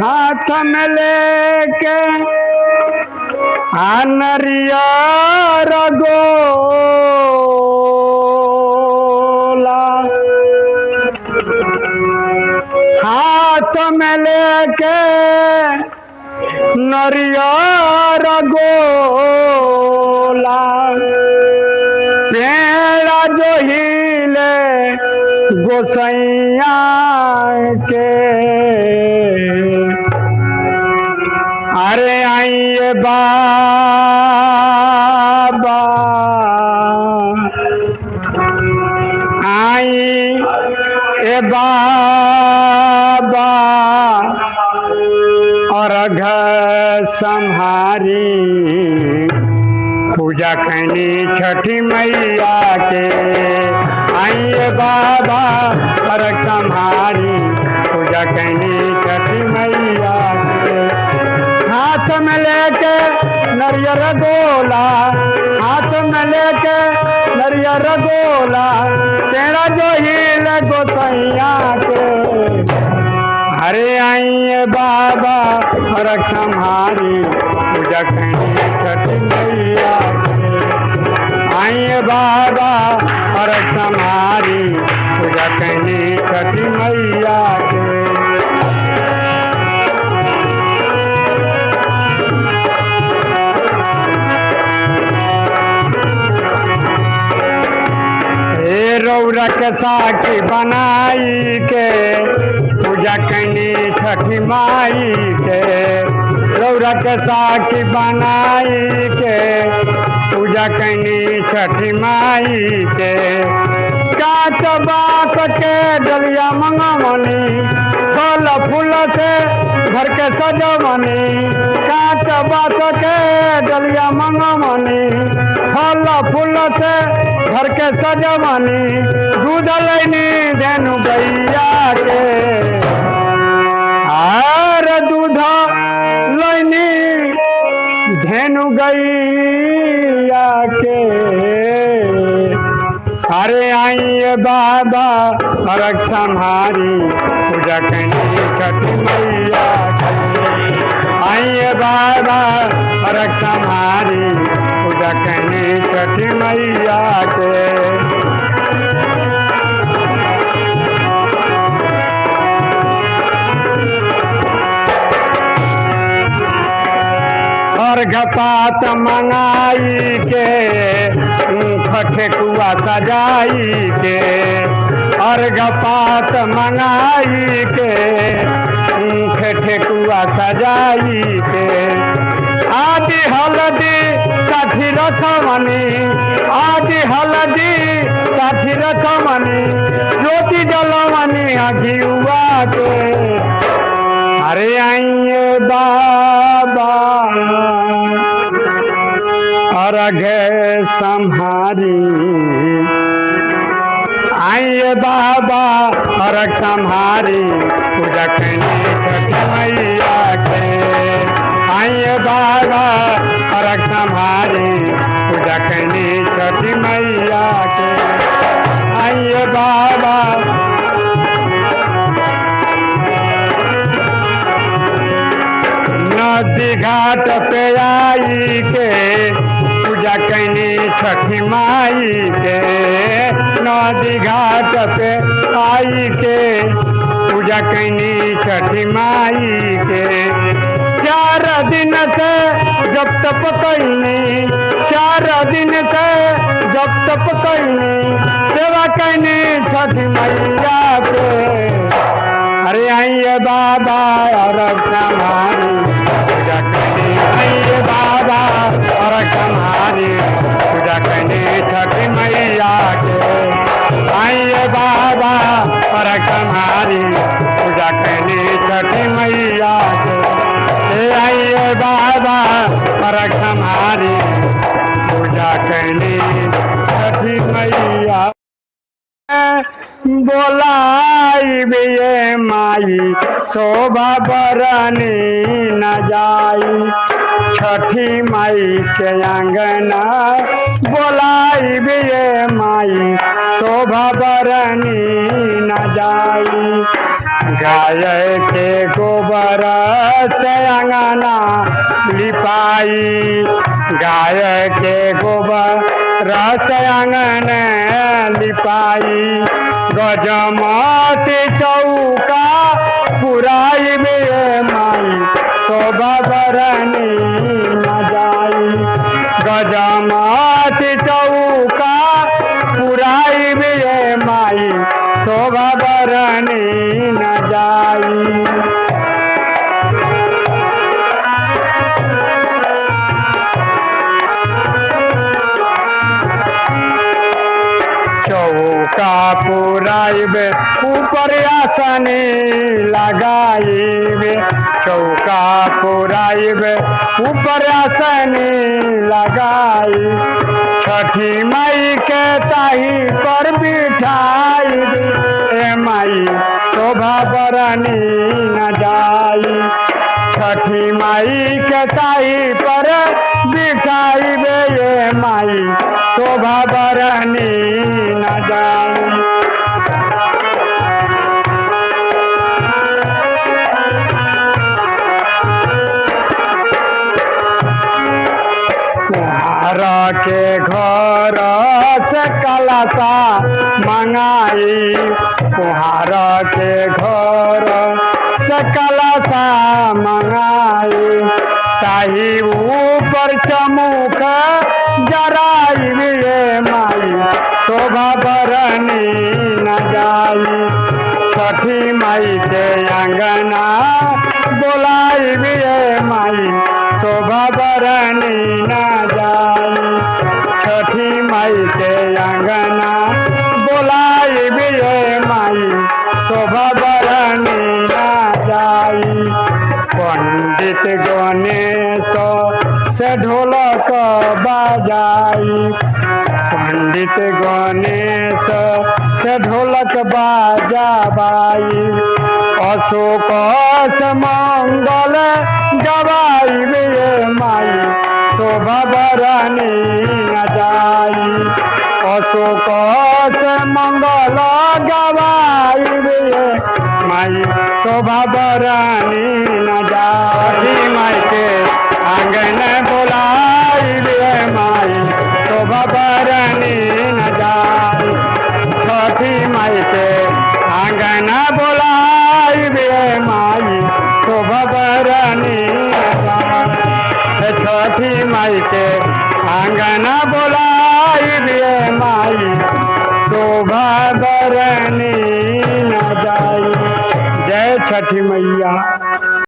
हाथ में लेके आनरिया रगोला हाथ में लेके नरियर गोला पेड़ा जो हिले, गोसैया के अरे आइए बाबा। आई ए बाबा। और घर संहारी। पूजा करनी छठी मैया के। आइए बाबा, और संहारी। पूजा करनी छठी मैया हाथ में लेके नरियर गोला, हाथ में लेके नरियर गोला, तेरा जो हिल गोसैया के। अरे आइए बाबा कहीं छठी मैया आइए बाबा रख संहारी पूजा कहीं छठी मैया के। साक्षी बनाई के पूजा कनी छठी माई के रौरक साखी बनाई के पूजा कनी छठी माई के काट बात के डलिया मंगमनी फल फूल से घर के सजमनी काट बात के डलिया मंगमनी फल फूल से घर के सजमनी दूध लैनी धेनु गैया के। दूध लैनी धेनु गैया के। अरे आइए बाबा रख संहारी, पूजा करनी पूजा करनी छठी मैया के। और घपात मंगाई के ठेकुआ सजाई के। और घपात मंगाई के ठेकुआ सजाई के। आदि हलदी साठी रथमनी आदि हलदी साठी रथमनी ज्योति जलमनी अघियुआ के अरे आइए बाबा, और अघे संहारी। आइए बाबा, और संहारी। पूजा करनी बाबा। नदी घाट पे आई के पूजा कैनी छठी माई के नदी घाट पे आई के पूजा कैनी छठी माई के चार दिन के जब तप कैनी चार दिन के जब तप कैनी सेवा कैनी छठी मैया के। अरे आइए बाबा और कमारी पूजा करने आइए बाबा और हमारी। पूजा करने छठी मैया के। आइए बाबा और हमारी। पूजा करने छठी मैया और हमारी। पूजा करने छठी मैया। बोलाई बिये माई, शोभा बरनी न जाई। छठी माई के अंगना बोलाई बिये माई, शोभा बरनी न जाई। गाय के गोबर से अंगना लिपाई गाय के गोबर रस अंगन लिपाई गजमती चौका पुराई बे माई शोभा बरनी न जाई गजमती चौका पुराई बे माई शोभा बरनी पुराइबे ऊपर आसनी लगाइबे। चौका पुराइबे ऊपर आसनी लगाई छठी माई के ताही पर बिठाई ए माई शोभा बरनी न जाई। छठी माई के ताही पर बे ये माई, शोभा बरनी न कुहार के घर से कलसा मंगाई। कुहार के घर से कलसा मंगाई। ताही ये माई, शोभा बरनी न जाई। छठी माई के अंगना, बोलाई ये माई, शोभा बरनी न जाई। छठी माई के अंगना, बोलाई ये माई, शोभा बरनी न जाई। पंडित गणेश से ढोलक बजाई। पंडित गणेश से ढोलक बाजाबाई। अशोक से मंगल गवाई ये माई। शोभा बरनी न जाई अशोक से मंगल गवाई ये माई। शोभा बरनी न जाई बरनी छठी माई के आंगना बोलाई रे माई। शोभा बरनी न जाई। जय छठी मैया।